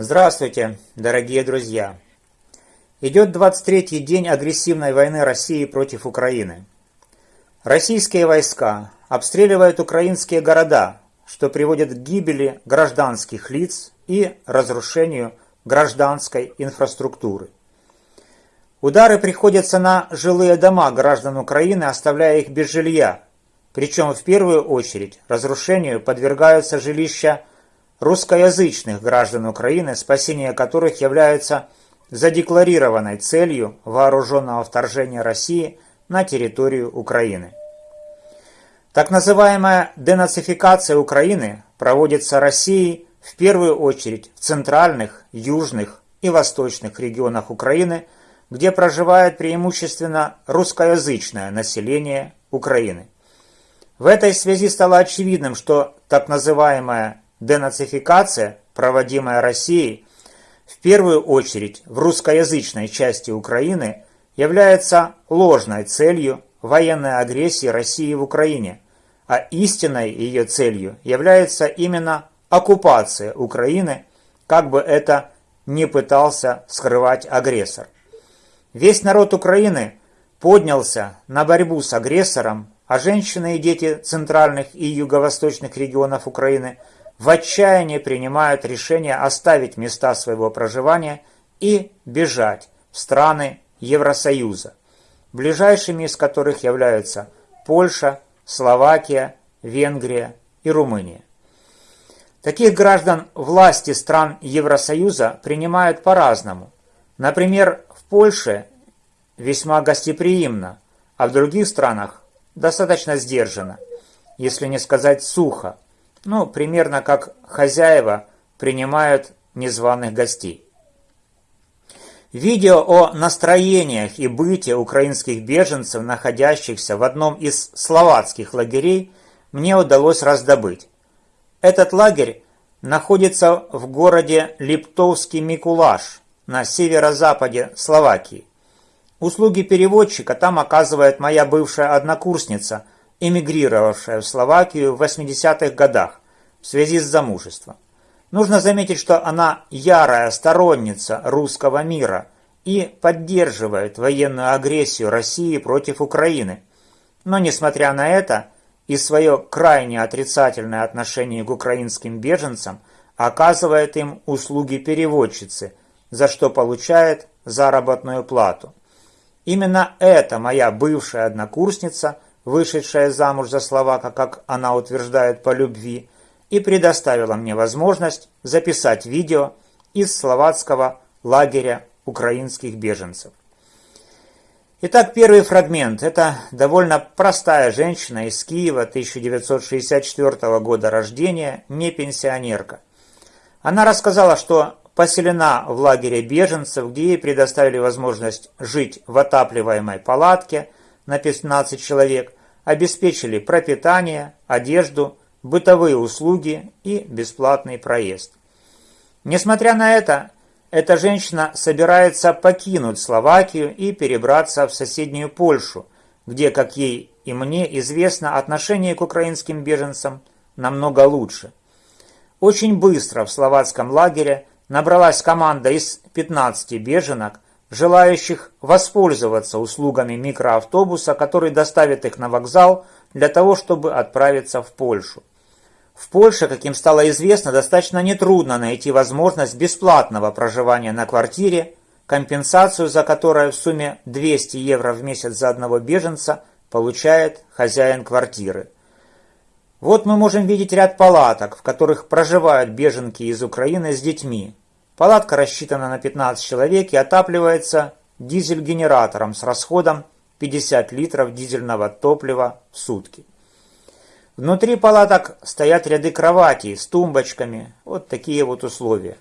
Здравствуйте, дорогие друзья! Идет 23-й день агрессивной войны России против Украины. Российские войска обстреливают украинские города, что приводит к гибели гражданских лиц и разрушению гражданской инфраструктуры. Удары приходятся на жилые дома граждан Украины, оставляя их без жилья. Причем в первую очередь разрушению подвергаются жилища русскоязычных граждан Украины, спасение которых является задекларированной целью вооруженного вторжения России на территорию Украины. Так называемая денацификация Украины проводится Россией в первую очередь в центральных, южных и восточных регионах Украины, где проживает преимущественно русскоязычное население Украины. В этой связи стало очевидным, что так называемая денацификация, проводимая Россией, в первую очередь в русскоязычной части Украины, является ложной целью военной агрессии России в Украине, а истинной ее целью является именно оккупация Украины, как бы это ни пытался скрывать агрессор. Весь народ Украины поднялся на борьбу с агрессором, а женщины и дети центральных и юго-восточных регионов Украины в отчаянии принимают решение оставить места своего проживания и бежать в страны Евросоюза, ближайшими из которых являются Польша, Словакия, Венгрия и Румыния. Таких граждан власти стран Евросоюза принимают по-разному. Например, в Польше весьма гостеприимно, а в других странах достаточно сдержанно, если не сказать сухо, ну, примерно как хозяева принимают незваных гостей. Видео о настроениях и быте украинских беженцев, находящихся в одном из словацких лагерей, мне удалось раздобыть. Этот лагерь находится в городе Липтовский Микулаш на северо-западе Словакии. Услуги переводчика там оказывает моя бывшая однокурсница, эмигрировавшая в Словакию в 80-х годах в связи с замужеством. Нужно заметить, что она ярая сторонница русского мира и поддерживает военную агрессию России против Украины. Но несмотря на это, и свое крайне отрицательное отношение к украинским беженцам оказывает им услуги переводчицы, за что получает заработную плату. Именно эта моя бывшая однокурсница, вышедшая замуж за словака, как она утверждает, по любви, и предоставила мне возможность записать видео из словацкого лагеря украинских беженцев. Итак, первый фрагмент. Это довольно простая женщина из Киева 1964 года рождения, не пенсионерка. Она рассказала, что поселена в лагере беженцев, где ей предоставили возможность жить в отапливаемой палатке на 15 человек, обеспечили пропитание, одежду, бытовые услуги и бесплатный проезд. Несмотря на это, эта женщина собирается покинуть Словакию и перебраться в соседнюю Польшу, где, как ей и мне известно, отношение к украинским беженцам намного лучше. Очень быстро в словацком лагере набралась команда из 15 беженок, желающих воспользоваться услугами микроавтобуса, который доставит их на вокзал для того, чтобы отправиться в Польшу. В Польше, как им стало известно, достаточно нетрудно найти возможность бесплатного проживания на квартире, компенсацию за которую в сумме 200 евро в месяц за одного беженца получает хозяин квартиры. Вот мы можем видеть ряд палаток, в которых проживают беженки из Украины с детьми. Палатка рассчитана на 15 человек и отапливается дизель-генератором с расходом 50 литров дизельного топлива в сутки. Внутри палаток стоят ряды кроватей с тумбочками. Вот такие вот условия.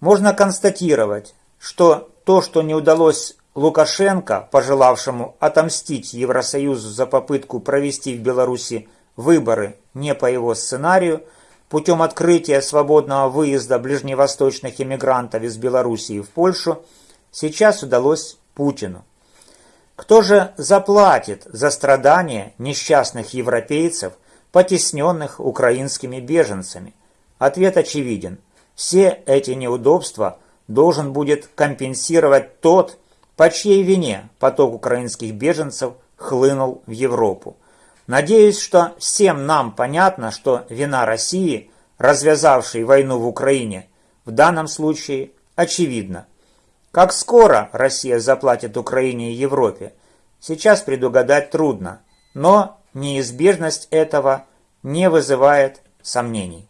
Можно констатировать, что то, что не удалось Лукашенко, пожелавшему отомстить Евросоюзу за попытку провести в Беларуси выборы не по его сценарию, путем открытия свободного выезда ближневосточных иммигрантов из Белоруссии в Польшу, сейчас удалось Путину. Кто же заплатит за страдания несчастных европейцев, потесненных украинскими беженцами? Ответ очевиден. Все эти неудобства должен будет компенсировать тот, по чьей вине поток украинских беженцев хлынул в Европу. Надеюсь, что всем нам понятно, что вина России, развязавшей войну в Украине, в данном случае очевидна. Как скоро Россия заплатит Украине и Европе, сейчас предугадать трудно, но неизбежность этого не вызывает сомнений.